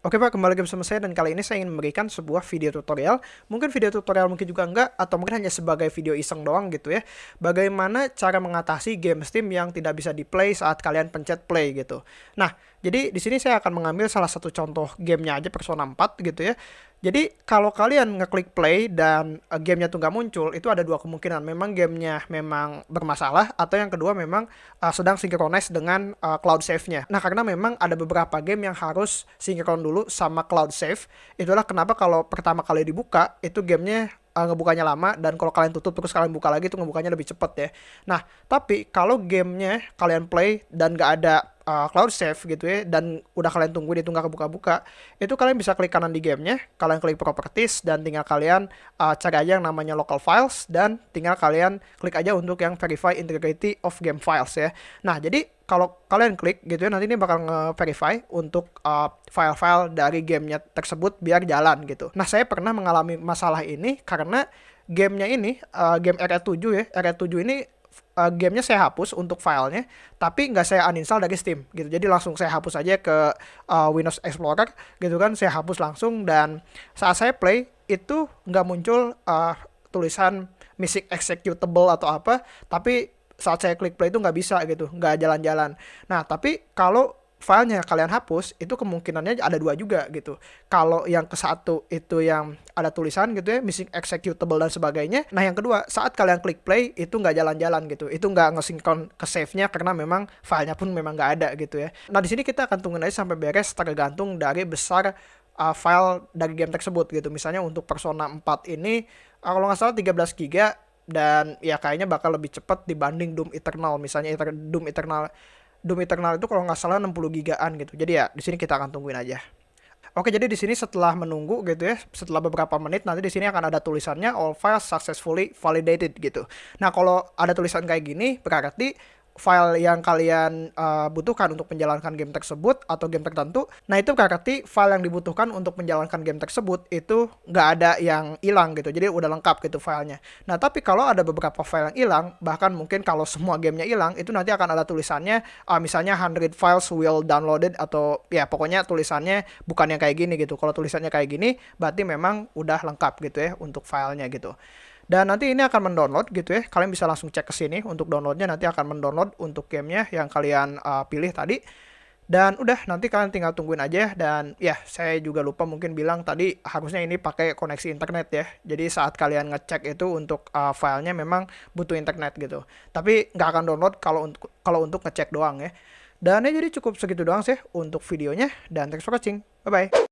Oke Pak, kembali lagi bersama saya dan kali ini saya ingin memberikan sebuah video tutorial. Mungkin video tutorial mungkin juga enggak, atau mungkin hanya sebagai video iseng doang gitu ya. Bagaimana cara mengatasi game Steam yang tidak bisa di-play saat kalian pencet play gitu. Nah, jadi di sini saya akan mengambil salah satu contoh gamenya aja Persona 4 gitu ya. Jadi kalau kalian ngeklik play dan uh, gamenya tuh nggak muncul, itu ada dua kemungkinan. Memang gamenya memang bermasalah, atau yang kedua memang uh, sedang sinkronis dengan uh, cloud save-nya. Nah karena memang ada beberapa game yang harus sinkron dulu sama cloud save. Itulah kenapa kalau pertama kali dibuka, itu gamenya uh, ngebukanya lama dan kalau kalian tutup terus kalian buka lagi itu ngebukanya lebih cepet ya. Nah, tapi kalau gamenya kalian play dan gak ada uh, cloud save gitu ya dan udah kalian tunggu itu nggak kebuka-buka, itu kalian bisa klik kanan di gamenya, kalian klik properties dan tinggal kalian uh, cari aja yang namanya local files dan tinggal kalian klik aja untuk yang verify integrity of game files ya. Nah, jadi kalau kalian klik gitu ya nanti ini bakal nge-verify untuk uh, file-file dari gamenya tersebut biar jalan gitu. Nah saya pernah mengalami masalah ini karena gamenya ini uh, game RE7 ya RE7 ini uh, gamenya saya hapus untuk filenya tapi nggak saya uninstall dari Steam gitu. Jadi langsung saya hapus aja ke uh, Windows Explorer gitu kan saya hapus langsung. Dan saat saya play itu nggak muncul uh, tulisan missing executable atau apa tapi saat saya klik play itu nggak bisa gitu, nggak jalan-jalan. Nah, tapi kalau filenya kalian hapus, itu kemungkinannya ada dua juga gitu. Kalau yang ke satu itu yang ada tulisan gitu ya, missing executable dan sebagainya. Nah, yang kedua, saat kalian klik play, itu nggak jalan-jalan gitu. Itu nggak ngesinkron ke save-nya karena memang filenya pun memang nggak ada gitu ya. Nah, di sini kita akan tungguin aja sampai beres tergantung dari besar uh, file dari game tersebut gitu. Misalnya untuk Persona 4 ini, uh, kalau nggak salah 13 GB dan ya kayaknya bakal lebih cepat dibanding Doom Eternal misalnya Doom Eternal Doom Eternal itu kalau nggak salah 60 gigaan gitu jadi ya di sini kita akan tungguin aja Oke, jadi di sini setelah menunggu gitu ya, setelah beberapa menit nanti di sini akan ada tulisannya all files successfully validated gitu. Nah, kalau ada tulisan kayak gini berarti file yang kalian uh, butuhkan untuk menjalankan game tersebut atau game tertentu. Nah itu berarti file yang dibutuhkan untuk menjalankan game tersebut itu nggak ada yang hilang gitu. Jadi udah lengkap gitu filenya. Nah tapi kalau ada beberapa file yang hilang, bahkan mungkin kalau semua gamenya hilang, itu nanti akan ada tulisannya uh, misalnya 100 files will downloaded atau ya pokoknya tulisannya bukan yang kayak gini gitu. Kalau tulisannya kayak gini, berarti memang udah lengkap gitu ya untuk filenya gitu. Dan nanti ini akan mendownload gitu ya. Kalian bisa langsung cek ke sini untuk downloadnya. Nanti akan mendownload untuk gamenya yang kalian uh, pilih tadi. Dan udah nanti kalian tinggal tungguin aja dan ya saya juga lupa mungkin bilang tadi harusnya ini pakai koneksi internet ya. Jadi saat kalian ngecek itu untuk uh, filenya memang butuh internet gitu. Tapi nggak akan download kalau untuk kalau untuk ngecek doang ya. Dan ya jadi cukup segitu doang sih untuk videonya dan thanks for watching. Bye bye.